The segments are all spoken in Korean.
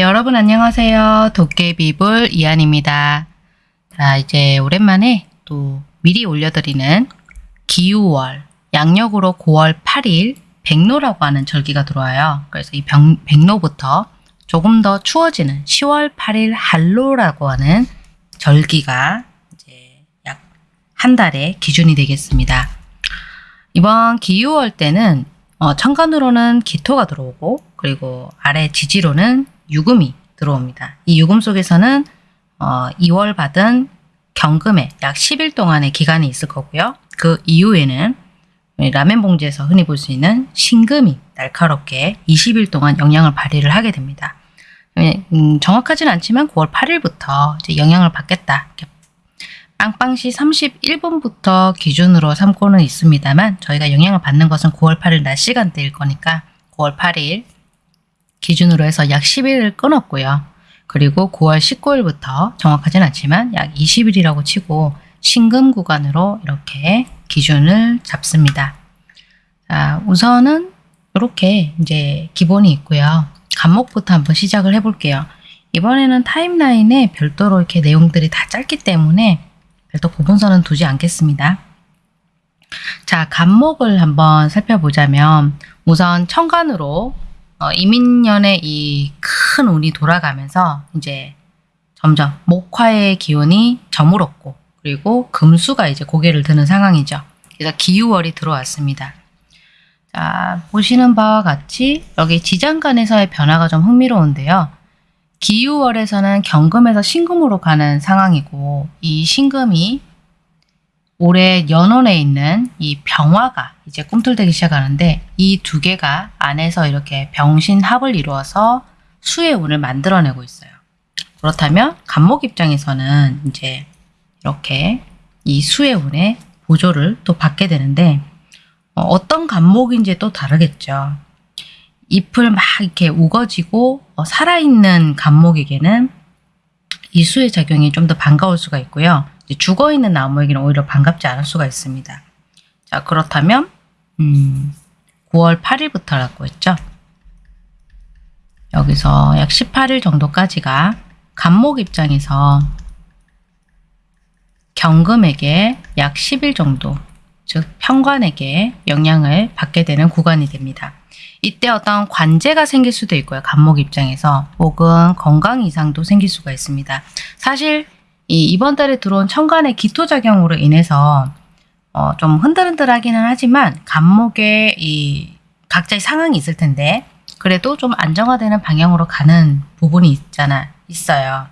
네, 여러분 안녕하세요. 도깨비불 이한입니다. 자, 이제 오랜만에 또 미리 올려드리는 기우월, 양력으로 9월 8일 백로라고 하는 절기가 들어와요. 그래서 이 병, 백로부터 조금 더 추워지는 10월 8일 한로라고 하는 절기가 이제 약 한 달의 기준이 되겠습니다. 이번 기우월 때는 어, 천간으로는 기토가 들어오고 그리고 아래 지지로는 유금이 들어옵니다. 이 유금 속에서는 어, 2월 받은 경금에 약 10일 동안의 기간이 있을 거고요. 그 이후에는 라멘 봉지에서 흔히 볼 수 있는 신금이 날카롭게 20일 동안 영향을 발휘를 하게 됩니다. 음, 정확하진 않지만 9월 8일부터 이제 영향을 받겠다. 빵빵시 31분부터 기준으로 삼고는 있습니다만 저희가 영향을 받는 것은 9월 8일 낮 시간대일 거니까 9월 8일 기준으로 해서 약 10일을 끊었고요. 그리고 9월 19일부터 정확하진 않지만 약 20일이라고 치고 신금 구간으로 이렇게 기준을 잡습니다. 자, 우선은 이렇게 이제 기본이 있고요. 간목부터 한번 시작을 해볼게요. 이번에는 타임라인에 별도로 이렇게 내용들이 다 짧기 때문에 별도 구분선은 두지 않겠습니다. 자, 간목을 한번 살펴보자면 우선 천간으로 어, 이민년의 이 큰 운이 돌아가면서 이제 점점 목화의 기운이 저물었고 그리고 금수가 이제 고개를 드는 상황이죠. 그래서 기우월이 들어왔습니다. 자, 보시는 바와 같이 여기 지장간에서의 변화가 좀 흥미로운데요. 기유월에서는 경금에서 신금으로 가는 상황이고 이 신금이 올해 연원에 있는 이 병화가 이제 꿈틀대기 시작하는데 이 두 개가 안에서 이렇게 병신합을 이루어서 수의 운을 만들어내고 있어요. 그렇다면 간목 입장에서는 이제 이렇게 이 수의 운의 보조를 또 받게 되는데 어, 어떤 간목인지 또 다르겠죠. 잎을 막 이렇게 우거지고 어, 살아있는 감목에게는 이 수의 작용이 좀 더 반가울 수가 있고요. 죽어있는 나무에게는 오히려 반갑지 않을 수가 있습니다. 자 그렇다면 음, 9월 8일부터라고 했죠. 여기서 약 18일 정도까지가 간목 입장에서 경금에게 약 10일 정도 즉 편관에게 영향을 받게 되는 구간이 됩니다. 이때 어떤 관제가 생길 수도 있고요. 간목 입장에서 혹은 건강 이상도 생길 수가 있습니다. 사실 이 이번 달에 들어온 천간의 기토작용으로 인해서 어, 좀 흔들흔들하기는 하지만 간목에 이 각자의 상황이 있을 텐데 그래도 좀 안정화되는 방향으로 가는 부분이 있잖아 있어요.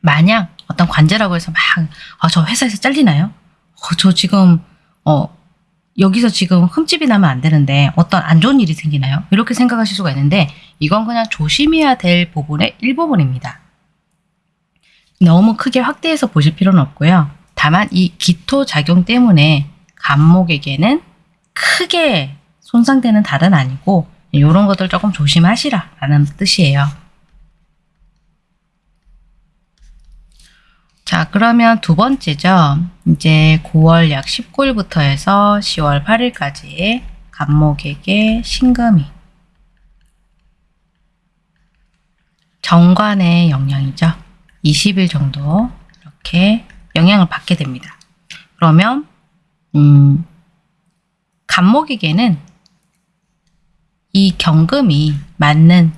만약 어떤 관제라고 해서 막저 아, 회사에서 잘리나요? 어, 저 지금 어, 여기서 지금 흠집이 나면 안 되는데 어떤 안 좋은 일이 생기나요? 이렇게 생각하실 수가 있는데 이건 그냥 조심해야 될 부분의 일부분입니다. 너무 크게 확대해서 보실 필요는 없고요. 다만 이 기토 작용 때문에 간목에게는 크게 손상되는 달은 아니고 이런 것들 조금 조심하시라 라는 뜻이에요. 자 그러면 두 번째죠. 이제 9월 약 19일부터 해서 10월 8일까지 간목에게 신금이 정관의 영향이죠. 20일 정도 이렇게 영향을 받게 됩니다. 그러면 음, 간목에게는 이 경금이 맞는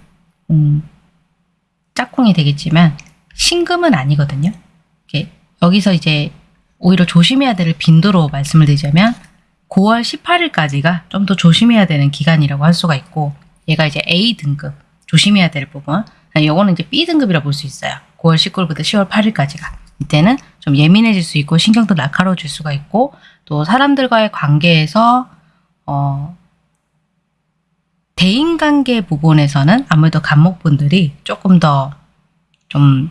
음, 짝꿍이 되겠지만 신금은 아니거든요. 여기서 이제 오히려 조심해야 될 빈도로 말씀을 드리자면 9월 18일까지가 좀 더 조심해야 되는 기간이라고 할 수가 있고 얘가 이제 A 등급 조심해야 될 부분 요거는 이제 B 등급이라 볼 수 있어요. 9월 19일부터 10월 8일까지가 이때는 좀 예민해질 수 있고 신경도 날카로워질 수가 있고 또 사람들과의 관계에서 어 대인관계 부분에서는 아무래도 간목분들이 조금 더 좀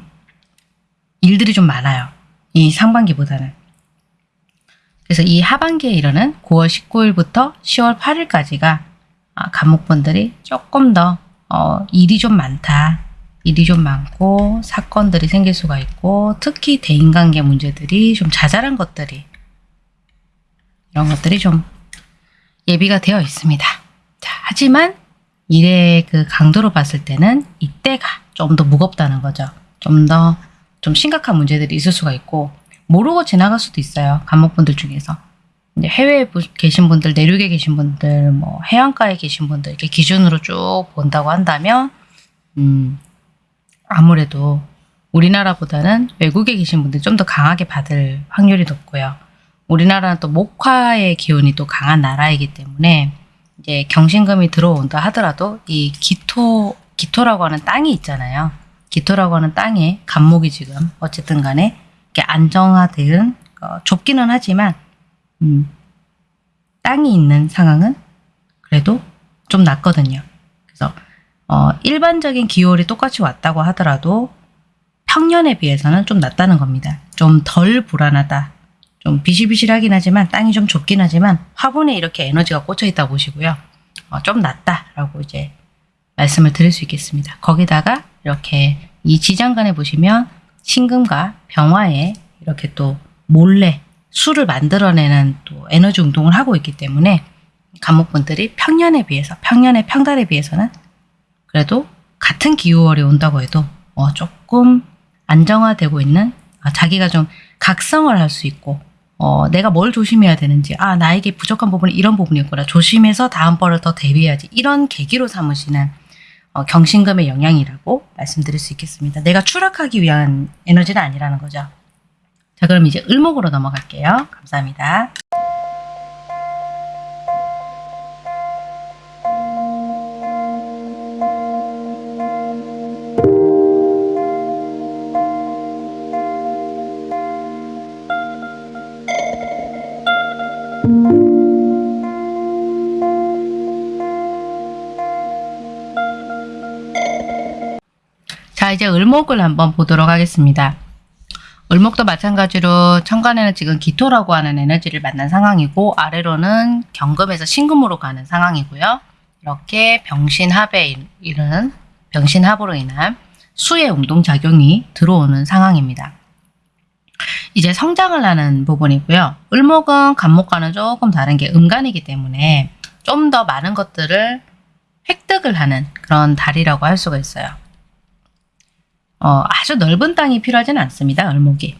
일들이 좀 많아요. 이 상반기보다는. 그래서 이 하반기에 이르는 9월 19일부터 10월 8일까지가 간목분들이 조금 더 어, 일이 좀 많다. 일이 좀 많고 사건들이 생길 수가 있고 특히 대인관계 문제들이 좀 자잘한 것들이 이런 것들이 좀 예비가 되어 있습니다. 자, 하지만 일의 그 강도로 봤을 때는 이때가 좀 더 무겁다는 거죠. 좀 더좀 심각한 문제들이 있을 수가 있고 모르고 지나갈 수도 있어요. 감목분들 중에서. 이제 해외에 부- 계신 분들, 내륙에 계신 분들, 뭐 해안가에 계신 분들 이렇게 기준으로 쭉 본다고 한다면 음, 아무래도 우리나라보다는 외국에 계신 분들이 좀 더 강하게 받을 확률이 높고요. 우리나라는 또 목화의 기운이 또 강한 나라이기 때문에 이제 경신금이 들어온다 하더라도 이 기토 기토라고 하는 땅이 있잖아요. 기토라고 하는 땅에 간목이 지금 어쨌든 간에 이렇게 안정화된 어, 좁기는 하지만 음, 땅이 있는 상황은 그래도 좀 낫거든요. 그래서 어, 일반적인 기월이 똑같이 왔다고 하더라도 평년에 비해서는 좀 낫다는 겁니다. 좀 덜 불안하다. 좀 비실비실하긴 하지만 땅이 좀 좁긴 하지만 화분에 이렇게 에너지가 꽂혀 있다 보시고요. 어, 좀 낫다라고 이제 말씀을 드릴 수 있겠습니다. 거기다가 이렇게 이 지장간에 보시면 신금과 병화에 이렇게 또 몰래 수를 만들어내는 또 에너지 운동을 하고 있기 때문에 감목분들이 평년에 비해서 평년의 평달에 비해서는 그래도 같은 기후월이 온다고 해도 어, 조금 안정화되고 있는 아, 자기가 좀 각성을 할 수 있고 어, 내가 뭘 조심해야 되는지 아 나에게 부족한 부분이 이런 부분이었구나 조심해서 다음번을 더 대비해야지 이런 계기로 삼으시는 어, 경신금의 영향이라고 말씀드릴 수 있겠습니다. 내가 추락하기 위한 에너지는 아니라는 거죠. 자 그럼 이제 을목으로 넘어갈게요. 감사합니다. 을목을 한번 보도록 하겠습니다. 을목도 마찬가지로 천간에는 지금 기토라고 하는 에너지를 만난 상황이고 아래로는 경금에서 신금으로 가는 상황이고요. 이렇게 병신합에 이른 병신합으로 인한 수의 운동작용이 들어오는 상황입니다. 이제 성장을 하는 부분이고요. 을목은 간목과는 조금 다른 게 음간이기 때문에 좀 더 많은 것들을 획득을 하는 그런 달이라고 할 수가 있어요. 어, 아주 넓은 땅이 필요하지는 않습니다. 을목이.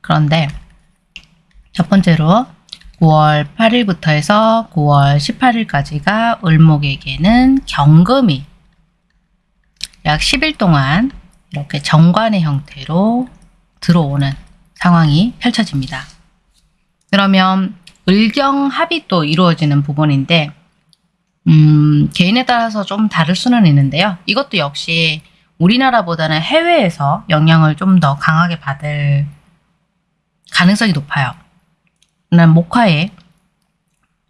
그런데 첫 번째로 9월 8일부터 해서 9월 18일까지가 을목에게는 경금이 약 10일 동안 이렇게 정관의 형태로 들어오는 상황이 펼쳐집니다. 그러면 을경합이 또 이루어지는 부분인데 음, 개인에 따라서 좀 다를 수는 있는데요. 이것도 역시 우리나라보다는 해외에서 영향을 좀 더 강하게 받을 가능성이 높아요. 난 목화에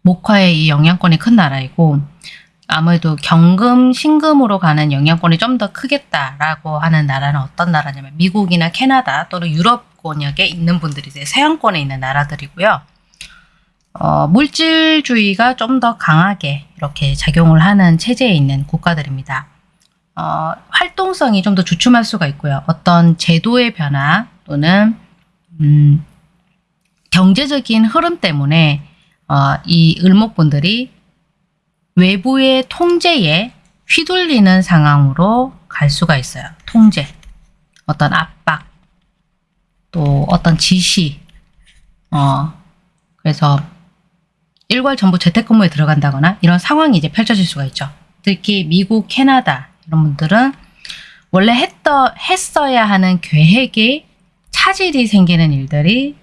목화의 이 영향권이 큰 나라이고 아무래도 경금, 신금으로 가는 영향권이 좀 더 크겠다라고 하는 나라는 어떤 나라냐면 미국이나 캐나다 또는 유럽 권역에 있는 분들이 이제 서양권에 있는 나라들이고요. 어, 물질주의가 좀 더 강하게 이렇게 작용을 하는 체제에 있는 국가들입니다. 어, 활동성이 좀 더 주춤할 수가 있고요. 어떤 제도의 변화 또는 음, 경제적인 흐름 때문에 어, 이 을목분들이 외부의 통제에 휘둘리는 상황으로 갈 수가 있어요. 통제, 어떤 압박, 또 어떤 지시, 어, 그래서 일괄 전부 재택근무에 들어간다거나 이런 상황이 이제 펼쳐질 수가 있죠. 특히 미국, 캐나다 이런 분들은 원래 했더, 했어야 하는 계획에 차질이 생기는 일들이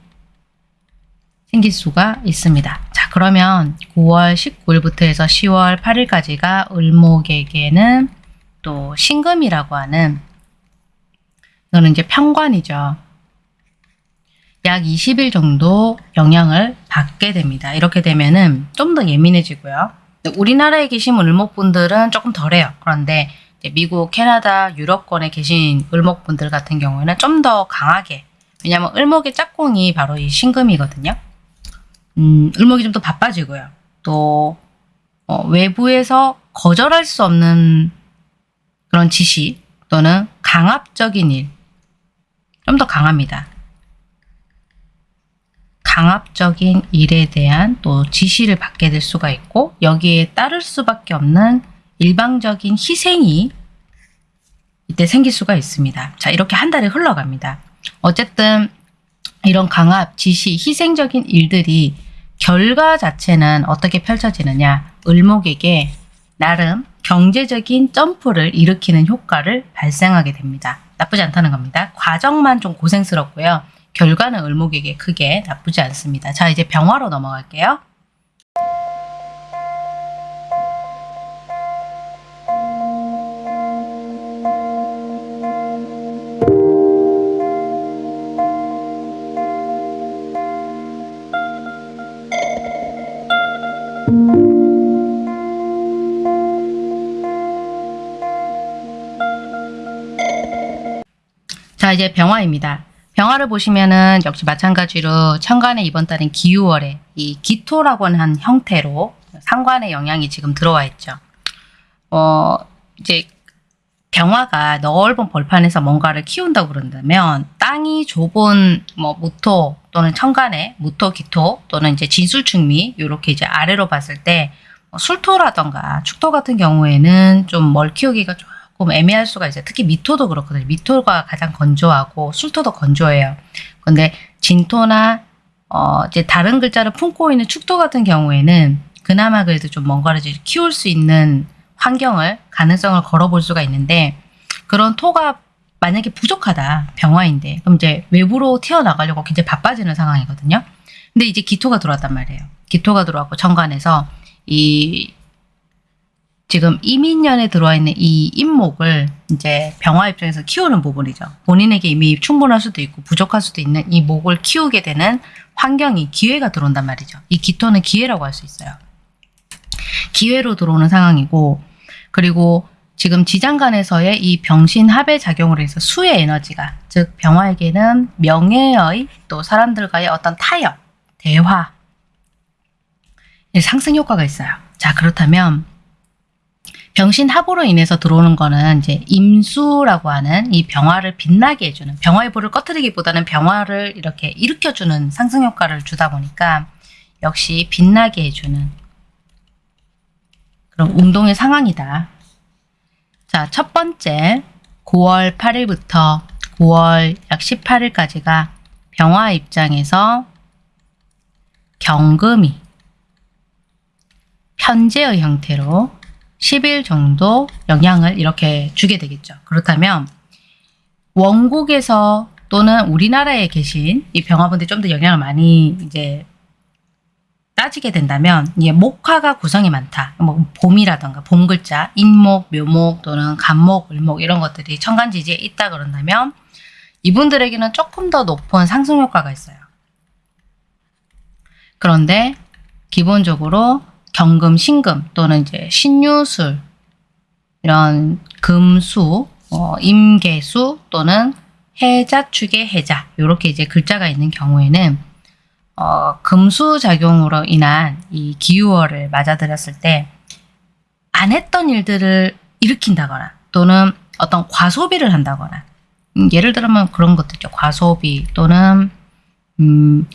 생길 수가 있습니다. 자 그러면 9월 19일부터 해서 10월 8일까지가 을목에게는 또 신금이라고 하는 이거는 이제 평관이죠. 약 20일 정도 영향을 받게 됩니다. 이렇게 되면은 좀 더 예민해지고요. 우리나라에 계신 을목분들은 조금 덜해요. 그런데 미국, 캐나다, 유럽권에 계신 을목분들 같은 경우에는 좀 더 강하게 왜냐하면 을목의 짝꿍이 바로 이 신금이거든요. 음, 을목이 좀 더 바빠지고요. 또 어, 외부에서 거절할 수 없는 그런 지시 또는 강압적인 일, 좀 더 강합니다. 강압적인 일에 대한 또 지시를 받게 될 수가 있고 여기에 따를 수밖에 없는 일방적인 희생이 이때 생길 수가 있습니다. 자, 이렇게 한 달이 흘러갑니다. 어쨌든 이런 강압, 지시, 희생적인 일들이 결과 자체는 어떻게 펼쳐지느냐 을목에게 나름 경제적인 점프를 일으키는 효과를 발생하게 됩니다. 나쁘지 않다는 겁니다. 과정만 좀 고생스럽고요. 결과는 을목에게 크게 나쁘지 않습니다. 자 이제 병화로 넘어갈게요. 이제 병화입니다. 병화를 보시면은 역시 마찬가지로 천간에 이번 달인 기유월에 이 기토라고 하는 형태로 상관의 영향이 지금 들어와 있죠. 어 이제 병화가 넓은 벌판에서 뭔가를 키운다고 그런다면 땅이 좁은 뭐 무토 또는 천간에 무토 기토 또는 이제 진술충미 이렇게 이제 아래로 봤을 때뭐 술토라던가 축토 같은 경우에는 좀 멀 키우기가 조금 애매할 수가 있어요. 특히 미토도 그렇거든요. 미토가 가장 건조하고 술토도 건조해요. 근데 진토나 어 이제 다른 글자를 품고 있는 축토 같은 경우에는 그나마 그래도 좀 뭔가를 키울 수 있는 환경을 가능성을 걸어볼 수가 있는데 그런 토가 만약에 부족하다 병화인데 그럼 이제 외부로 튀어나가려고 굉장히 바빠지는 상황이거든요. 근데 이제 기토가 들어왔단 말이에요. 기토가 들어왔고 천간에서 이 지금 이민년에 들어와 있는 이 임목을 이제 병화 입장에서 키우는 부분이죠. 본인에게 이미 충분할 수도 있고 부족할 수도 있는 이 목을 키우게 되는 환경이 기회가 들어온단 말이죠. 이 기토는 기회라고 할 수 있어요. 기회로 들어오는 상황이고 그리고 지금 지장간에서의 이 병신 합의 작용으로 해서 수의 에너지가 즉 병화에게는 명예의 또 사람들과의 어떤 타협, 대화 상승 효과가 있어요. 자 그렇다면 병신 합으로 인해서 들어오는 거는 이제 임수라고 하는 이 병화를 빛나게 해주는 병화의 불을 꺼트리기보다는 병화를 이렇게 일으켜주는 상승 효과를 주다 보니까 역시 빛나게 해주는 그런 운동의 상황이다. 자, 첫 번째 9월 8일부터 9월 약 18일까지가 병화 입장에서 경금이 현재의 형태로 10일 정도 영향을 이렇게 주게 되겠죠. 그렇다면 원국에서 또는 우리나라에 계신 이 병화분들이 좀더 영향을 많이 이제 따지게 된다면 이 목화가 구성이 많다. 뭐 봄이라던가 봄 글자, 인목, 묘목 또는 간목, 을목 이런 것들이 천간지지에 있다 그런다면 이분들에게는 조금 더 높은 상승 효과가 있어요. 그런데 기본적으로 경금, 신금 또는 이제 신유술 이런 금수, 어, 임계수 또는 해자, 축의 해자 이렇게 이제 글자가 있는 경우에는 어, 금수 작용으로 인한 이 기유월을 맞아들였을 때 안 했던 일들을 일으킨다거나 또는 어떤 과소비를 한다거나 음, 예를 들면 그런 것도 있죠. 과소비 또는 음,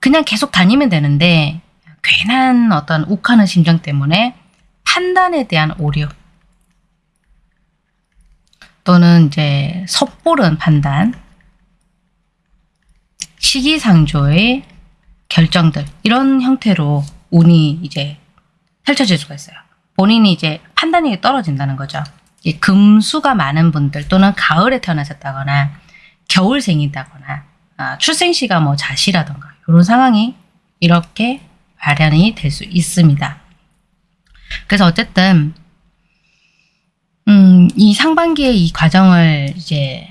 그냥 계속 다니면 되는데 괜한 어떤 욱하는 심정 때문에 판단에 대한 오류 또는 이제 섣부른 판단 시기상조의 결정들 이런 형태로 운이 이제 펼쳐질 수가 있어요. 본인이 이제 판단력이 떨어진다는 거죠. 금수가 많은 분들 또는 가을에 태어나셨다거나 겨울생이다거나 아, 출생시가 뭐 자시라던가 이런 상황이 이렇게 발현이 될 수 있습니다. 그래서 어쨌든 음, 이 상반기에 이 과정을 이제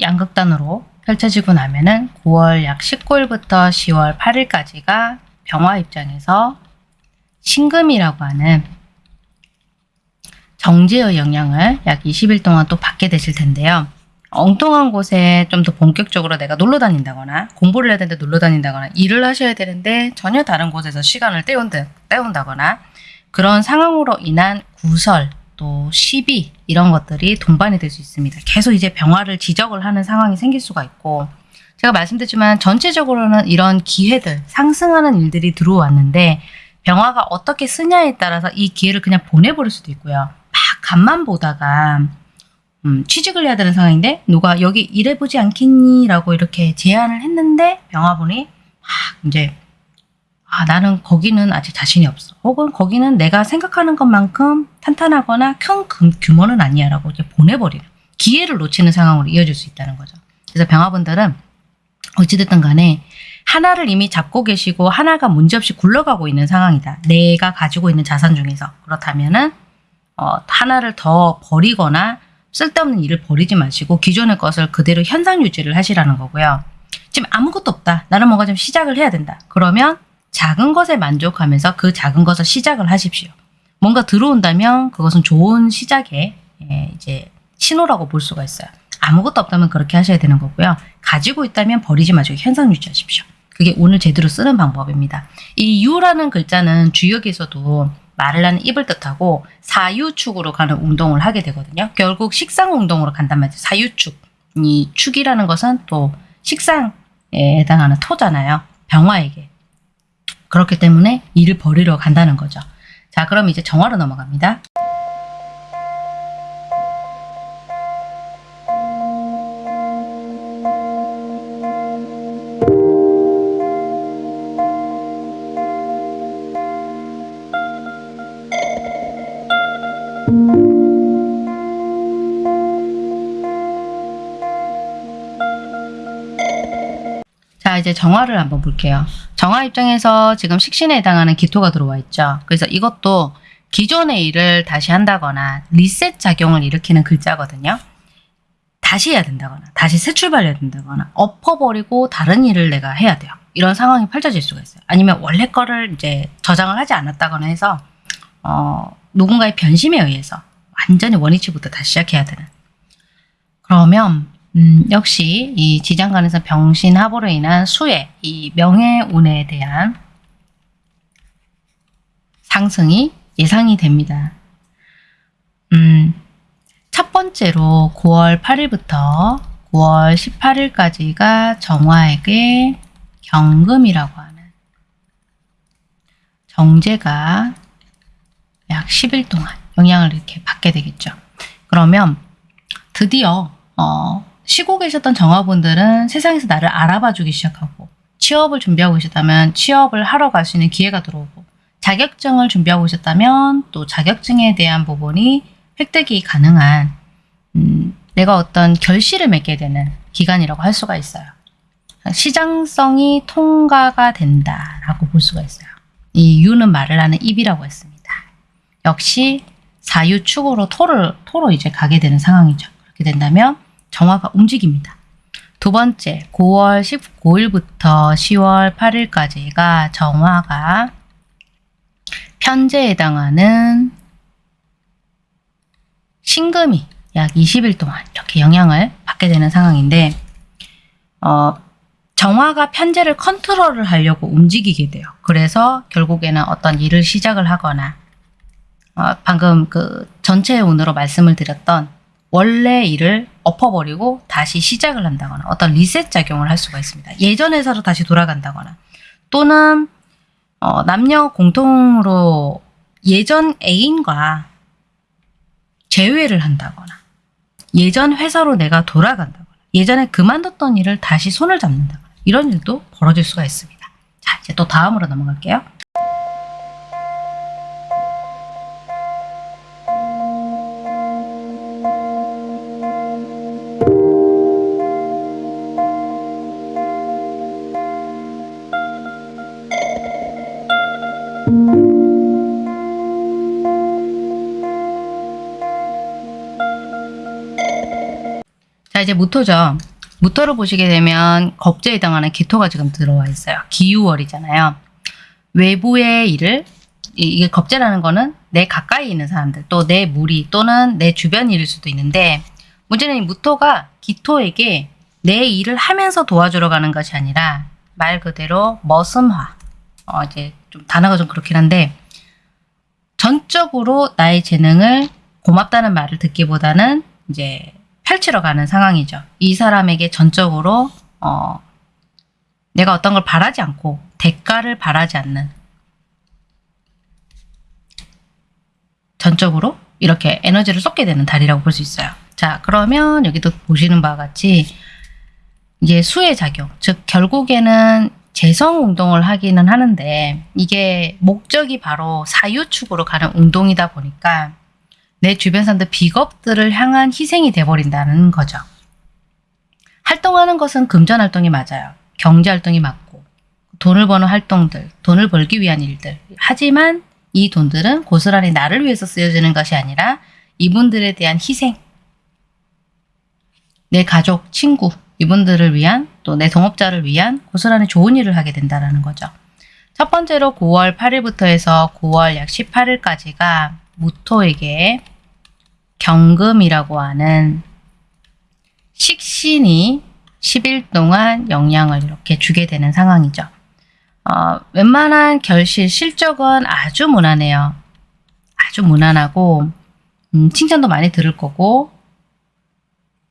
양극단으로 펼쳐지고 나면은 9월 약 19일부터 10월 8일까지가 병화 입장에서 신금이라고 하는 정제의 영향을 약 20일 동안 또 받게 되실 텐데요. 엉뚱한 곳에 좀 더 본격적으로 내가 놀러 다닌다거나 공부를 해야 되는데 놀러 다닌다거나 일을 하셔야 되는데 전혀 다른 곳에서 시간을 때운다, 때운다거나 그런 상황으로 인한 구설 또 시비 이런 것들이 동반이 될 수 있습니다. 계속 이제 병화를 지적을 하는 상황이 생길 수가 있고 제가 말씀드렸지만 전체적으로는 이런 기회들 상승하는 일들이 들어왔는데 병화가 어떻게 쓰냐에 따라서 이 기회를 그냥 보내버릴 수도 있고요. 막 간만 보다가 음, 취직을 해야 되는 상황인데 누가 여기 일해보지 않겠니? 라고 이렇게 제안을 했는데 병화분이 막 이제 아 나는 거기는 아직 자신이 없어. 혹은 거기는 내가 생각하는 것만큼 탄탄하거나 큰 규- 규모는 아니야 라고 이제 보내버리는 기회를 놓치는 상황으로 이어질 수 있다는 거죠. 그래서 병화분들은 어찌됐든 간에 하나를 이미 잡고 계시고 하나가 문제없이 굴러가고 있는 상황이다. 내가 가지고 있는 자산 중에서 그렇다면은 어, 하나를 더 버리거나 쓸데없는 일을 버리지 마시고 기존의 것을 그대로 현상 유지를 하시라는 거고요. 지금 아무것도 없다. 나는 뭔가 좀 시작을 해야 된다. 그러면 작은 것에 만족하면서 그 작은 것을 시작을 하십시오. 뭔가 들어온다면 그것은 좋은 시작의 예, 이제 신호라고 볼 수가 있어요. 아무것도 없다면 그렇게 하셔야 되는 거고요. 가지고 있다면 버리지 마시고 현상 유지하십시오. 그게 오늘 제대로 쓰는 방법입니다. 이 유라는 글자는 주역에서도 하는 입을 뜻하고 사유축으로 가는 운동을 하게 되거든요. 결국 식상 운동으로 간단 말이죠. 사유축. 이 축이라는 것은 또 식상에 해당하는 토잖아요. 병화에게. 그렇기 때문에 일을 버리러 간다는 거죠. 자, 그럼 이제 정화로 넘어갑니다. 이제 정화를 한번 볼게요. 정화 입장에서 지금 식신에 해당하는 기토가 들어와 있죠. 그래서 이것도 기존의 일을 다시 한다거나 리셋 작용을 일으키는 글자거든요. 다시 해야 된다거나 다시 새 출발해야 된다거나 엎어버리고 다른 일을 내가 해야 돼요. 이런 상황이 펼쳐질 수가 있어요. 아니면 원래 거를 이제 저장을 하지 않았다거나 해서 어, 누군가의 변심에 의해서 완전히 원위치부터 다시 시작해야 되는 그러면 음, 역시 이 지장간에서 병신합으로 인한 수의 이 명예운에 대한 상승이 예상이 됩니다. 음, 첫 번째로 9월 8일부터 9월 18일까지가 정화에게 경금이라고 하는 정제가 약 10일 동안 영향을 이렇게 받게 되겠죠. 그러면 드디어 어, 쉬고 계셨던 정화분들은 세상에서 나를 알아봐 주기 시작하고 취업을 준비하고 계셨다면 취업을 하러 갈 수 있는 기회가 들어오고 자격증을 준비하고 계셨다면 또 자격증에 대한 부분이 획득이 가능한 음, 내가 어떤 결실을 맺게 되는 기간이라고 할 수가 있어요. 시장성이 통과가 된다라고 볼 수가 있어요. 이 유는 말을 하는 입이라고 했습니다. 역시 사유축으로 토를 토로 이제 가게 되는 상황이죠. 그렇게 된다면 정화가 움직입니다. 두 번째, 9월 19일부터 10월 8일까지가 정화가 편제에 해당하는 신금이 약 20일 동안 이렇게 영향을 받게 되는 상황인데 어, 정화가 편제를 컨트롤을 하려고 움직이게 돼요. 그래서 결국에는 어떤 일을 시작을 하거나 어, 방금 그 전체 운으로 말씀을 드렸던 원래 일을 엎어버리고 다시 시작을 한다거나 어떤 리셋 작용을 할 수가 있습니다. 예전에서로 다시 돌아간다거나 또는 어, 남녀 공통으로 예전 애인과 재회를 한다거나 예전 회사로 내가 돌아간다거나 예전에 그만뒀던 일을 다시 손을 잡는다거나 이런 일도 벌어질 수가 있습니다. 자 이제 또 다음으로 넘어갈게요. 이제 무토죠. 무토를 보시게 되면 겁제에 해당하는 기토가 지금 들어와 있어요. 기유월이잖아요. 외부의 일을 이- 이게 겁제라는 거는 내 가까이 있는 사람들 또 내 무리 또는 내 주변 일일 수도 있는데 문제는 이 무토가 기토에게 내 일을 하면서 도와주러 가는 것이 아니라 말 그대로 머슴화 어 이제 좀 단어가 좀 그렇긴 한데 전적으로 나의 재능을 고맙다는 말을 듣기보다는 이제 펼치러 가는 상황이죠. 이 사람에게 전적으로 어, 내가 어떤 걸 바라지 않고 대가를 바라지 않는 전적으로 이렇게 에너지를 쏟게 되는 달이라고 볼 수 있어요. 자, 그러면 여기도 보시는 바와 같이 이제 수의 작용, 즉 결국에는 재성 운동을 하기는 하는데 이게 목적이 바로 사유축으로 가는 운동이다 보니까 내 주변 사람들 비겁들을 향한 희생이 돼버린다는 거죠. 활동하는 것은 금전 활동이 맞아요. 경제 활동이 맞고 돈을 버는 활동들, 돈을 벌기 위한 일들. 하지만 이 돈들은 고스란히 나를 위해서 쓰여지는 것이 아니라 이분들에 대한 희생, 내 가족, 친구, 이분들을 위한 또 내 동업자를 위한 고스란히 좋은 일을 하게 된다는 거죠. 첫 번째로 9월 8일부터 해서 9월 약 18일까지가 무토에게 경금이라고 하는 식신이 10일 동안 영향을 이렇게 주게 되는 상황이죠. 어, 웬만한 결실, 실적은 아주 무난해요. 아주 무난하고 음, 칭찬도 많이 들을 거고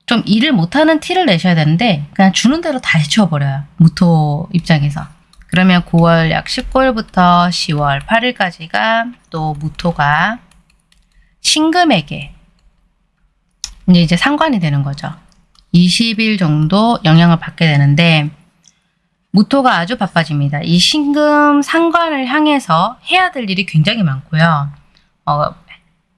좀 일을 못하는 티를 내셔야 되는데 그냥 주는 대로 다 해치워버려요. 무토 입장에서. 그러면 9월 약 19일부터 10월 8일까지가 또 무토가 신금에게 이제 이제 상관이 되는 거죠. 20일 정도 영향을 받게 되는데 무토가 아주 바빠집니다. 이 신금 상관을 향해서 해야 될 일이 굉장히 많고요. 어,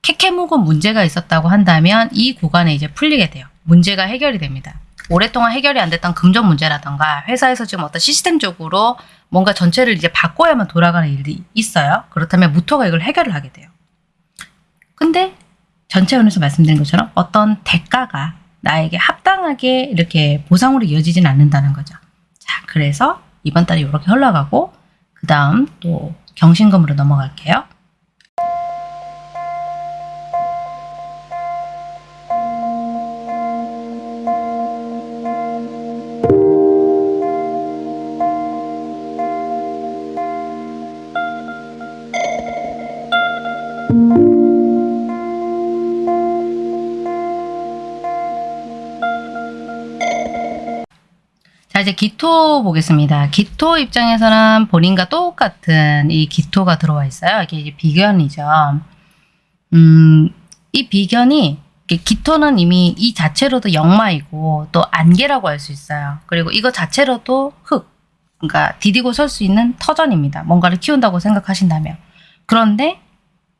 캐캐묵은 문제가 있었다고 한다면 이 구간에 이제 풀리게 돼요. 문제가 해결이 됩니다. 오랫동안 해결이 안 됐던 금전 문제라던가 회사에서 지금 어떤 시스템적으로 뭔가 전체를 이제 바꿔야만 돌아가는 일이 있어요. 그렇다면 무토가 이걸 해결을 하게 돼요. 근데 전체원에서 말씀드린 것처럼 어떤 대가가 나에게 합당하게 이렇게 보상으로 이어지진 않는다는 거죠. 자, 그래서 이번 달이 이렇게 흘러가고 그 다음 또 경신금으로 넘어갈게요. 기토 보겠습니다. 기토 입장에서는 본인과 똑같은 이 기토가 들어와 있어요. 이게 이제 비견이죠. 음, 이 비견이 기토는 이미 이 자체로도 역마이고 또 안개라고 할 수 있어요. 그리고 이거 자체로도 흙, 그러니까 디디고 설 수 있는 터전입니다. 뭔가를 키운다고 생각하신다면. 그런데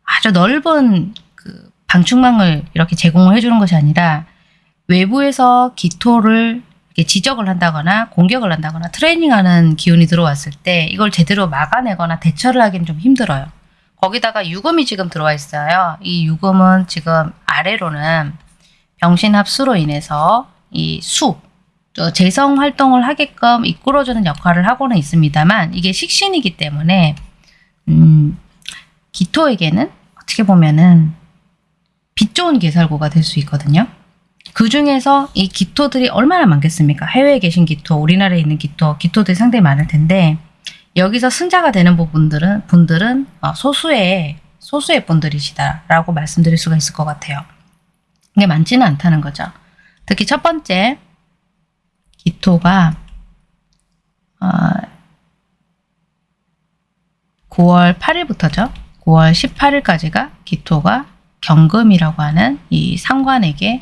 아주 넓은 그 방충망을 이렇게 제공을 해주는 것이 아니라 외부에서 기토를 지적을 한다거나 공격을 한다거나 트레이닝하는 기운이 들어왔을 때 이걸 제대로 막아내거나 대처를 하기는 좀 힘들어요. 거기다가 유금이 지금 들어와 있어요. 이 유금은 지금 아래로는 병신합수로 인해서 이 수, 저 재성 활동을 하게끔 이끌어주는 역할을 하고는 있습니다만 이게 식신이기 때문에 음, 기토에게는 어떻게 보면은 빛 좋은 개살구가 될 수 있거든요. 그 중에서 이 기토들이 얼마나 많겠습니까? 해외에 계신 기토, 우리나라에 있는 기토, 기토들이 상당히 많을 텐데 여기서 승자가 되는 부분들은 분들은 어, 소수의 소수의 분들이시다라고 말씀드릴 수가 있을 것 같아요. 이게 많지는 않다는 거죠. 특히 첫 번째 기토가 어, 9월 8일부터죠. 9월 18일까지가 기토가 경금이라고 하는 이 상관에게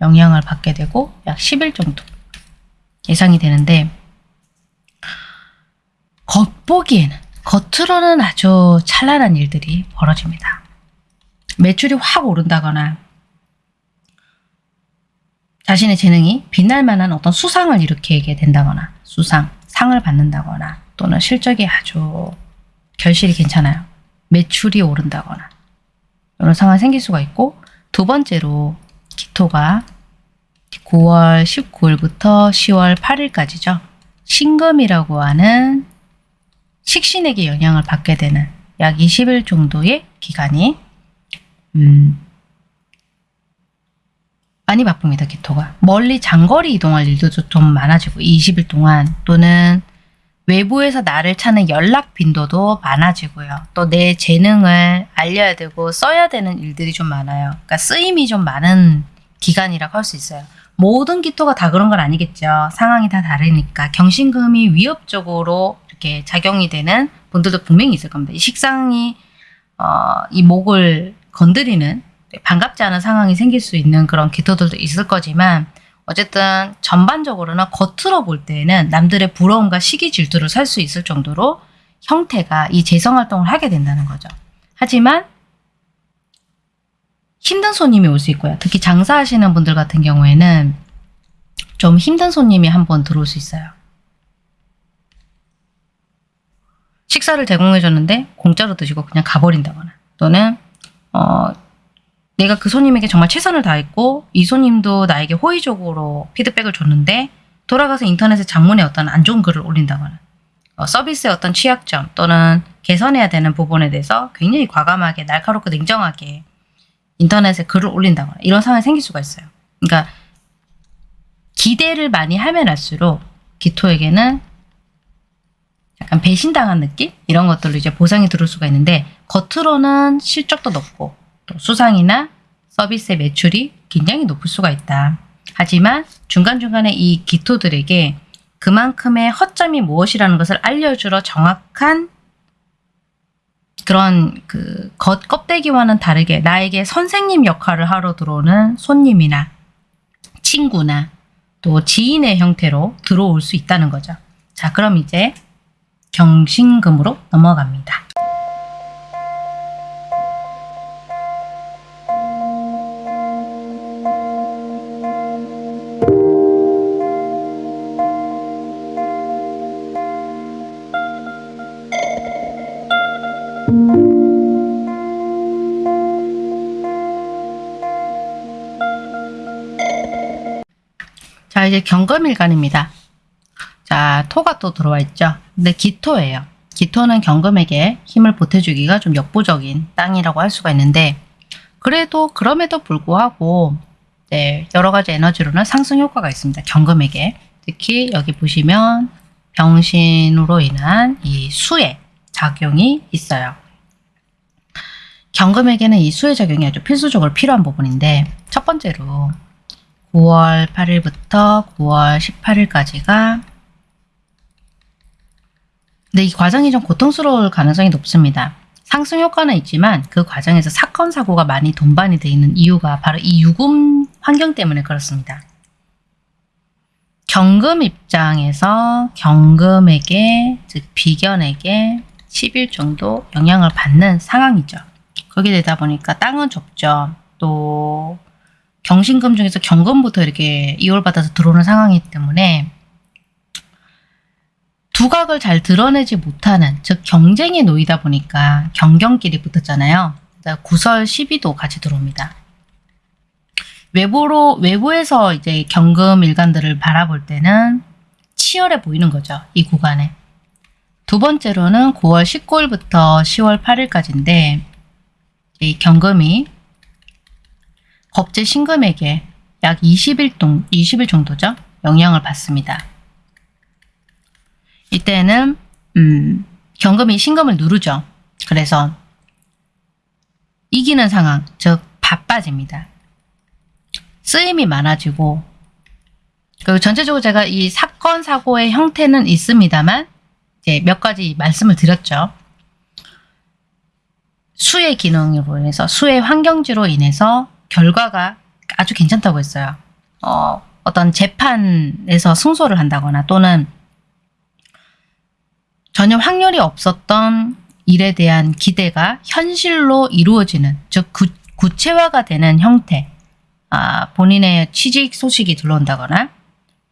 영향을 받게 되고 약 10일 정도 예상이 되는데 겉보기에는 겉으로는 아주 찬란한 일들이 벌어집니다. 매출이 확 오른다거나 자신의 재능이 빛날 만한 어떤 수상을 일으키게 된다거나 수상, 상을 받는다거나 또는 실적이 아주 결실이 괜찮아요. 매출이 오른다거나 이런 상황이 생길 수가 있고 두 번째로 기토가 9월 19일부터 10월 8일까지죠. 신금이라고 하는 식신에게 영향을 받게 되는 약 20일 정도의 기간이 음, 많이 바쁩니다. 기토가. 멀리 장거리 이동할 일도 좀 많아지고 20일 동안 또는 외부에서 나를 찾는 연락 빈도도 많아지고요. 또 내 재능을 알려야 되고 써야 되는 일들이 좀 많아요. 그러니까 쓰임이 좀 많은 기간이라고 할 수 있어요. 모든 기토가 다 그런 건 아니겠죠. 상황이 다 다르니까 경신금이 위협적으로 이렇게 작용이 되는 분들도 분명히 있을 겁니다. 이 식상이 어, 이 목을 건드리는 반갑지 않은 상황이 생길 수 있는 그런 기토들도 있을 거지만 어쨌든 전반적으로는 겉으로 볼 때에는 남들의 부러움과 시기 질투를 살 수 있을 정도로 형태가 이 재성 활동을 하게 된다는 거죠. 하지만 힘든 손님이 올 수 있고요. 특히 장사하시는 분들 같은 경우에는 좀 힘든 손님이 한 번 들어올 수 있어요. 식사를 제공해 줬는데 공짜로 드시고 그냥 가버린다거나 또는 어, 내가 그 손님에게 정말 최선을 다했고 이 손님도 나에게 호의적으로 피드백을 줬는데 돌아가서 인터넷에 장문에 어떤 안 좋은 글을 올린다거나 어, 서비스의 어떤 취약점 또는 개선해야 되는 부분에 대해서 굉장히 과감하게 날카롭고 냉정하게 인터넷에 글을 올린다거나 이런 상황이 생길 수가 있어요. 그러니까 기대를 많이 하면 할수록 기토에게는 약간 배신당한 느낌? 이런 것들로 이제 보상이 들어올 수가 있는데 겉으로는 실적도 높고 또 수상이나 서비스의 매출이 굉장히 높을 수가 있다. 하지만 중간중간에 이 기토들에게 그만큼의 허점이 무엇이라는 것을 알려주러 정확한 그런 그 겉 껍데기와는 다르게 나에게 선생님 역할을 하러 들어오는 손님이나 친구나 또 지인의 형태로 들어올 수 있다는 거죠. 자, 그럼 이제 경신금으로 넘어갑니다. 이제 경금일간입니다. 자, 토가 또 들어와 있죠. 근데 기토예요. 기토는 경금에게 힘을 보태주기가 좀 역부족인 땅이라고 할 수가 있는데 그래도 그럼에도 불구하고 네, 여러 가지 에너지로는 상승 효과가 있습니다. 경금에게. 특히 여기 보시면 병신으로 인한 이 수의 작용이 있어요. 경금에게는 이 수의 작용이 아주 필수적으로 필요한 부분인데 첫 번째로 9월 8일부터 9월 18일까지가 근데 이 과정이 좀 고통스러울 가능성이 높습니다. 상승 효과는 있지만 그 과정에서 사건 사고가 많이 동반이 되어 있는 이유가 바로 이 유금 환경 때문에 그렇습니다. 경금 입장에서 경금에게 즉 비견에게 10일 정도 영향을 받는 상황이죠. 거기에 되다 보니까 땅은 좁죠. 또 경신금 중에서 경금부터 이렇게 이월받아서 들어오는 상황이기 때문에 두각을 잘 드러내지 못하는 즉 경쟁에 놓이다 보니까 경경끼리 붙었잖아요. 구설 시비도 같이 들어옵니다. 외부로 외부에서 이제 경금 일간들을 바라볼 때는 치열해 보이는 거죠. 이 구간에. 두 번째로는 9월 19일부터 10월 8일까지인데 이 경금이 겁제 신금에게 약 20일, 동, 20일 정도죠. 영향을 받습니다. 이때는 음, 경금이 신금을 누르죠. 그래서 이기는 상황, 즉 바빠집니다. 쓰임이 많아지고 그리고 전체적으로 제가 이 사건 사고의 형태는 있습니다만 이제 몇 가지 말씀을 드렸죠. 수의 기능으로 인해서 수의 환경지로 인해서 결과가 아주 괜찮다고 했어요. 어, 어떤 재판에서 승소를 한다거나 또는 전혀 확률이 없었던 일에 대한 기대가 현실로 이루어지는 즉 구, 구체화가 되는 형태 아, 본인의 취직 소식이 들어온다거나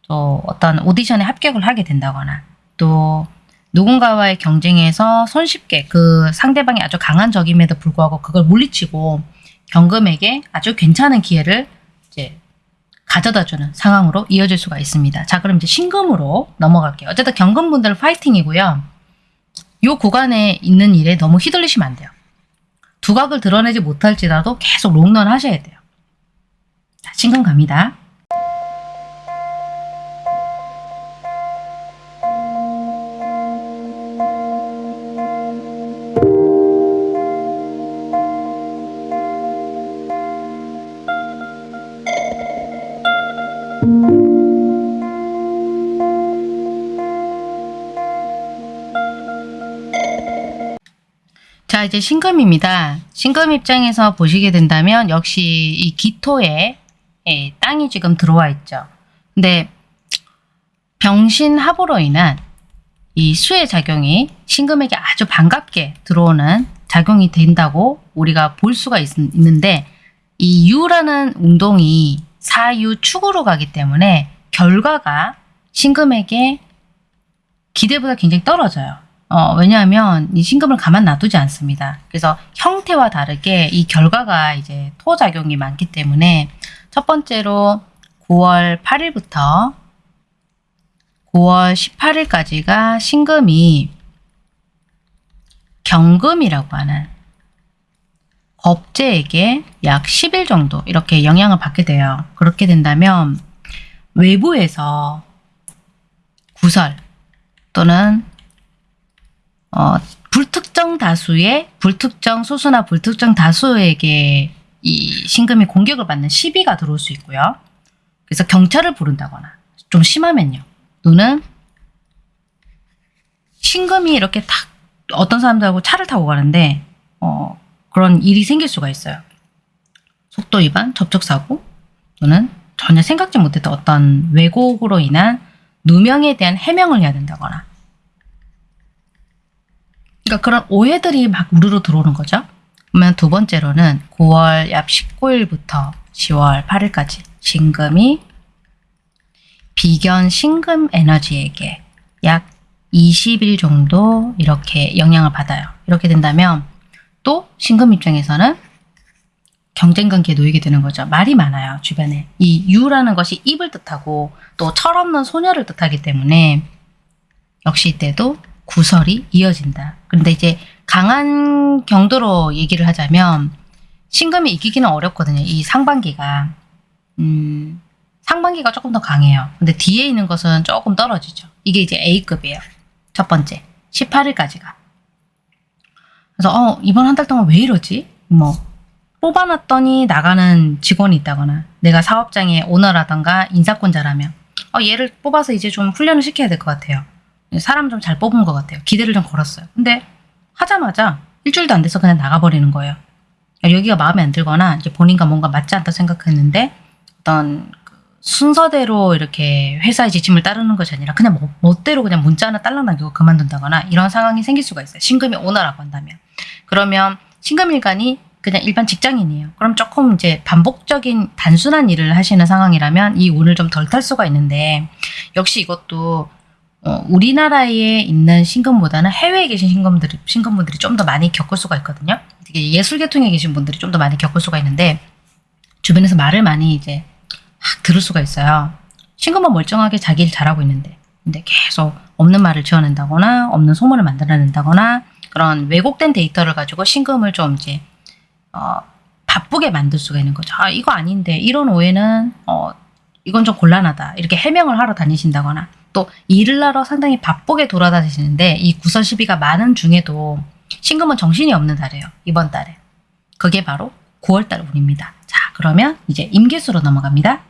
또 어떤 오디션에 합격을 하게 된다거나 또 누군가와의 경쟁에서 손쉽게 그 상대방이 아주 강한 적임에도 불구하고 그걸 물리치고 경금에게 아주 괜찮은 기회를 이제 가져다주는 상황으로 이어질 수가 있습니다. 자 그럼 이제 신금으로 넘어갈게요. 어쨌든 경금분들 파이팅이고요. 요 구간에 있는 일에 너무 휘둘리시면 안 돼요. 두각을 드러내지 못할지라도 계속 롱런 하셔야 돼요. 자, 신금 갑니다. 이제 신금입니다. 신금 입장에서 보시게 된다면 역시 이 기토에 예, 땅이 지금 들어와 있죠. 근데 병신합으로 인한 이 수의 작용이 신금에게 아주 반갑게 들어오는 작용이 된다고 우리가 볼 수가 있, 있는데 이 유라는 운동이 사유 축으로 가기 때문에 결과가 신금에게 기대보다 굉장히 떨어져요. 어, 왜냐하면 이 신금을 가만 놔두지 않습니다. 그래서 형태와 다르게 이 결과가 이제 토작용이 많기 때문에 첫 번째로 9월 8일부터 9월 18일까지가 신금이 경금이라고 하는 겁재에게 약 10일 정도 이렇게 영향을 받게 돼요. 그렇게 된다면 외부에서 구설 또는 어, 불특정 다수의 불특정 소수나 불특정 다수에게 이 신금이 공격을 받는 시비가 들어올 수 있고요. 그래서 경찰을 부른다거나 좀 심하면요. 또는 신금이 이렇게 탁 어떤 사람들하고 차를 타고 가는데 어, 그런 일이 생길 수가 있어요. 속도 위반, 접촉 사고 또는 전혀 생각지 못했던 어떤 왜곡으로 인한 누명에 대한 해명을 해야 된다거나 그러니까 그런 오해들이 막 우르르 들어오는 거죠. 그러면 두 번째로는 9월 약 19일부터 10월 8일까지 신금이 비견 신금 에너지에게 약 20일 정도 이렇게 영향을 받아요. 이렇게 된다면 또 신금 입장에서는 경쟁 관계에 놓이게 되는 거죠. 말이 많아요. 주변에. 이 유라는 것이 입을 뜻하고 또 철없는 소녀를 뜻하기 때문에 역시 이때도 구설이 이어진다. 그런데 이제 강한 경도로 얘기를 하자면 신금이 이기기는 어렵거든요. 이 상반기가. 음, 상반기가 조금 더 강해요. 근데 뒤에 있는 것은 조금 떨어지죠. 이게 이제 A급이에요. 첫 번째. 18일까지가. 그래서 어 이번 한 달 동안 왜 이러지? 뭐 뽑아놨더니 나가는 직원이 있다거나 내가 사업장의 오너라던가 인사권자라면 어 얘를 뽑아서 이제 좀 훈련을 시켜야 될 것 같아요. 사람 좀 잘 뽑은 것 같아요. 기대를 좀 걸었어요. 근데 하자마자 일주일도 안 돼서 그냥 나가버리는 거예요. 여기가 마음에 안 들거나 이제 본인과 뭔가 맞지 않다 생각했는데 어떤 그 순서대로 이렇게 회사의 지침을 따르는 것이 아니라 그냥 뭐, 멋대로 그냥 문자 하나 딸랑 남기고 그만둔다거나 이런 상황이 생길 수가 있어요. 신금이 오너라고 한다면. 그러면 신금일간이 그냥 일반 직장인이에요. 그럼 조금 이제 반복적인 단순한 일을 하시는 상황이라면 이 운을 좀 덜 탈 수가 있는데 역시 이것도 어, 우리나라에 있는 신금보다는 해외에 계신 신금들이, 신금분들이 좀 더 많이 겪을 수가 있거든요. 되게 예술계통에 계신 분들이 좀 더 많이 겪을 수가 있는데 주변에서 말을 많이 이제 막 들을 수가 있어요. 신금은 멀쩡하게 자기 일 잘하고 있는데 근데 계속 없는 말을 지어낸다거나 없는 소문을 만들어낸다거나 그런 왜곡된 데이터를 가지고 신금을 좀 이제 어, 바쁘게 만들 수가 있는 거죠. 아 이거 아닌데 이런 오해는 어, 이건 좀 곤란하다 이렇게 해명을 하러 다니신다거나 또 일을 하러 상당히 바쁘게 돌아다니시는데 이 구설 시비가 많은 중에도 신금은 정신이 없는 달이에요. 이번 달에. 그게 바로 9월달 운입니다. 자 그러면 이제 임계수로 넘어갑니다.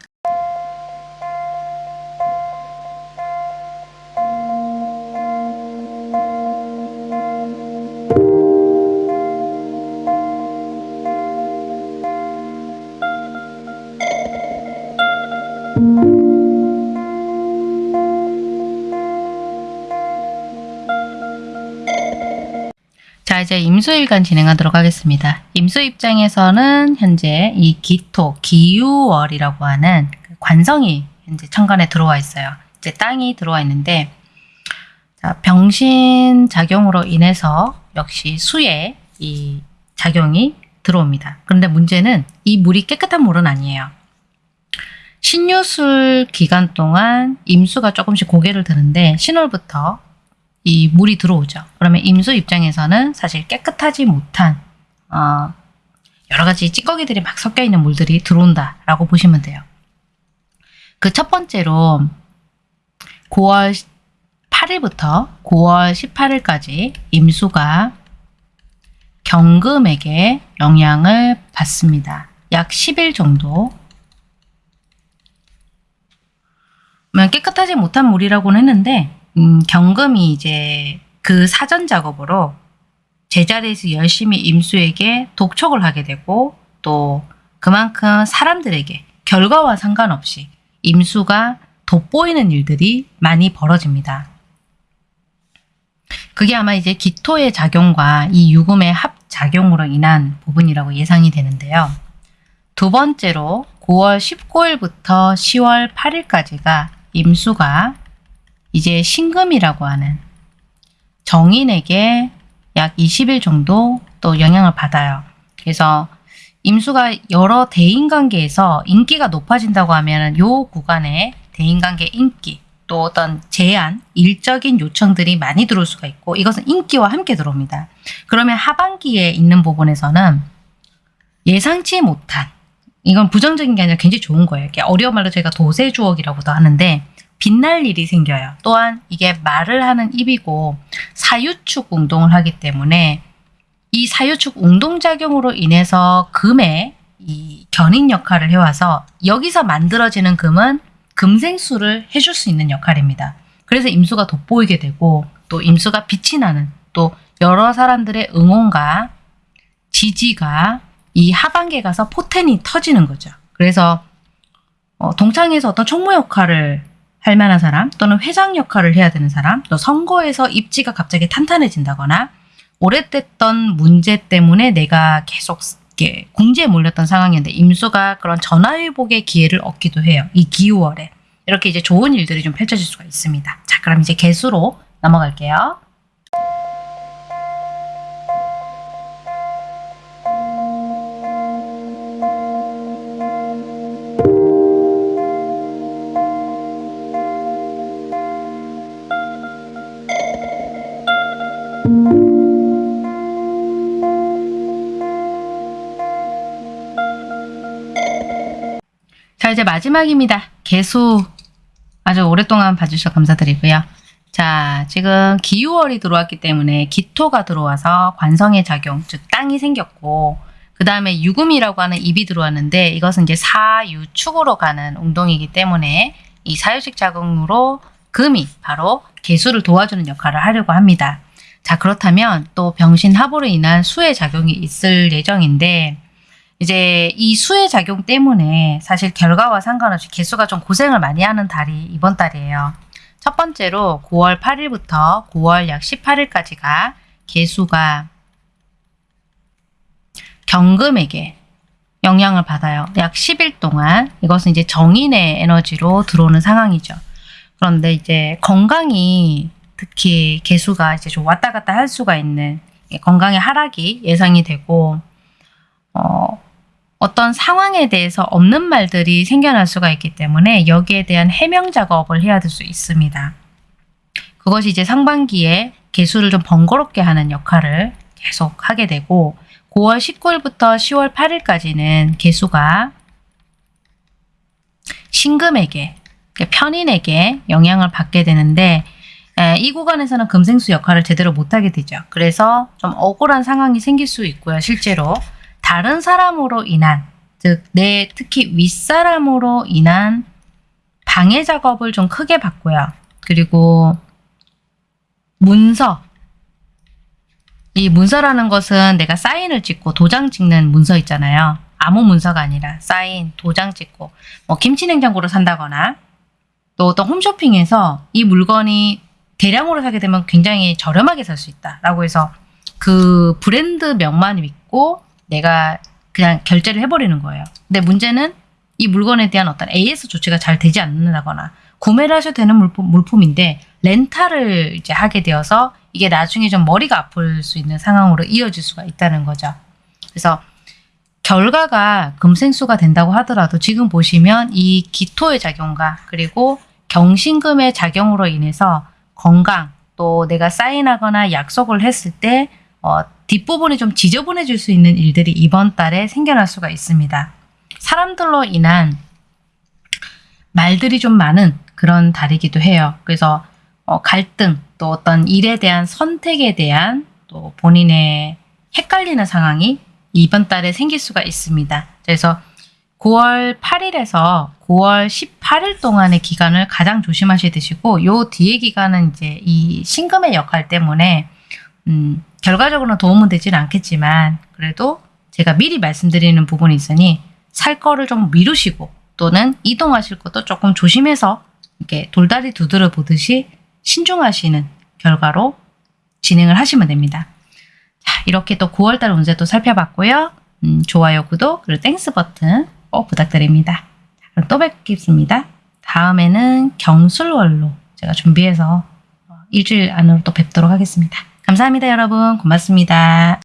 이제 임수일간 진행하도록 하겠습니다. 임수 입장에서는 현재 이 기토, 기유월이라고 하는 그 관성이 현재 천간에 들어와 있어요. 이제 땅이 들어와 있는데 자, 병신 작용으로 인해서 역시 수에 이 작용이 들어옵니다. 그런데 문제는 이 물이 깨끗한 물은 아니에요. 신유술 기간 동안 임수가 조금씩 고개를 드는데 신월부터 이 물이 들어오죠. 그러면 임수 입장에서는 사실 깨끗하지 못한 어, 여러 가지 찌꺼기들이 막 섞여 있는 물들이 들어온다라고 보시면 돼요. 그 첫 번째로 9월 8일부터 9월 18일까지 임수가 경금에게 영향을 받습니다. 약 10일 정도. 깨끗하지 못한 물이라고는 했는데 음, 경금이 이제 그 사전 작업으로 제자리에서 열심히 임수에게 독촉을 하게 되고 또 그만큼 사람들에게 결과와 상관없이 임수가 돋보이는 일들이 많이 벌어집니다. 그게 아마 이제 기토의 작용과 이 유금의 합작용으로 인한 부분이라고 예상이 되는데요. 두 번째로 9월 19일부터 10월 8일까지가 임수가 이제 신금이라고 하는 정인에게 약 20일 정도 또 영향을 받아요. 그래서 임수가 여러 대인관계에서 인기가 높아진다고 하면 요 구간에 대인관계 인기 또 어떤 제한, 일적인 요청들이 많이 들어올 수가 있고 이것은 인기와 함께 들어옵니다. 그러면 하반기에 있는 부분에서는 예상치 못한 이건 부정적인 게 아니라 굉장히 좋은 거예요. 어려운 말로 저희가 도세주옥이라고도 하는데 빛날 일이 생겨요. 또한 이게 말을 하는 입이고 사유축 운동을 하기 때문에 이 사유축 운동작용으로 인해서 금의 이 견인 역할을 해와서 여기서 만들어지는 금은 금생수를 해줄 수 있는 역할입니다. 그래서 임수가 돋보이게 되고 또 임수가 빛이 나는 또 여러 사람들의 응원과 지지가 이 하반기에 가서 포텐이 터지는 거죠. 그래서 어, 동창에서 어떤 총무 역할을 할 만한 사람 또는 회장 역할을 해야 되는 사람 또 선거에서 입지가 갑자기 탄탄해진다거나 오래됐던 문제 때문에 내가 계속 이렇게 궁지에 몰렸던 상황이었는데 임수가 그런 전화위복의 기회를 얻기도 해요. 이 기후월에. 이렇게 이제 좋은 일들이 좀 펼쳐질 수가 있습니다. 자, 그럼 이제 개수로 넘어갈게요. 마지막입니다. 개수 아주 오랫동안 봐주셔서 감사드리고요. 자, 지금 기유월이 들어왔기 때문에 기토가 들어와서 관성의 작용, 즉 땅이 생겼고 그 다음에 유금이라고 하는 입이 들어왔는데 이것은 이제 사유축으로 가는 운동이기 때문에 이 사유식 작용으로 금이 바로 개수를 도와주는 역할을 하려고 합니다. 자, 그렇다면 또 병신합으로 인한 수의 작용이 있을 예정인데 이제 이 수의 작용 때문에 사실 결과와 상관없이 개수가 좀 고생을 많이 하는 달이 이번 달이에요. 첫 번째로 9월 8일부터 9월 약 18일까지가 개수가 경금에게 영향을 받아요. 약 10일 동안 이것은 이제 정인의 에너지로 들어오는 상황이죠. 그런데 이제 건강이 특히 개수가 이제 좀 왔다 갔다 할 수가 있는 건강의 하락이 예상이 되고 어, 어떤 상황에 대해서 없는 말들이 생겨날 수가 있기 때문에 여기에 대한 해명 작업을 해야 될 수 있습니다. 그것이 이제 상반기에 개수를 좀 번거롭게 하는 역할을 계속 하게 되고 9월 19일부터 10월 8일까지는 개수가 신금에게 편인에게 영향을 받게 되는데 이 구간에서는 금생수 역할을 제대로 못하게 되죠. 그래서 좀 억울한 상황이 생길 수 있고요. 실제로 다른 사람으로 인한 즉 내 특히 윗사람으로 인한 방해 작업을 좀 크게 받고요. 그리고 문서 이 문서라는 것은 내가 사인을 찍고 도장 찍는 문서 있잖아요. 아무 문서가 아니라 사인, 도장 찍고 뭐 김치냉장고를 산다거나 또 어떤 홈쇼핑에서 이 물건이 대량으로 사게 되면 굉장히 저렴하게 살 수 있다 라고 해서 그 브랜드 명만 믿고 내가 그냥 결제를 해버리는 거예요. 근데 문제는 이 물건에 대한 어떤 AS 조치가 잘 되지 않는다거나 구매를 하셔도 되는 물품, 물품인데 렌탈을 이제 하게 되어서 이게 나중에 좀 머리가 아플 수 있는 상황으로 이어질 수가 있다는 거죠. 그래서 결과가 금생수가 된다고 하더라도 지금 보시면 이 기토의 작용과 그리고 경신금의 작용으로 인해서 건강 또 내가 사인하거나 약속을 했을 때 어, 뒷부분이 좀 지저분해질 수 있는 일들이 이번 달에 생겨날 수가 있습니다. 사람들로 인한 말들이 좀 많은 그런 달이기도 해요. 그래서 어, 갈등 또 어떤 일에 대한 선택에 대한 또 본인의 헷갈리는 상황이 이번 달에 생길 수가 있습니다. 그래서 9월 8일에서 9월 18일 동안의 기간을 가장 조심하셔야 되시고 요 뒤에 기간은 이제 이 신금의 역할 때문에 음, 결과적으로는 도움은 되지는 않겠지만 그래도 제가 미리 말씀드리는 부분이 있으니 살 거를 좀 미루시고 또는 이동하실 것도 조금 조심해서 이렇게 돌다리 두드려 보듯이 신중하시는 결과로 진행을 하시면 됩니다. 자, 이렇게 또 9월달 운세도 살펴봤고요. 음, 좋아요, 구독, 그리고 Thanks 버튼 꼭 부탁드립니다. 자, 그럼 또 뵙겠습니다. 다음에는 경술월로 제가 준비해서 어, 일주일 안으로 또 뵙도록 하겠습니다. 감사합니다, 여러분. 고맙습니다.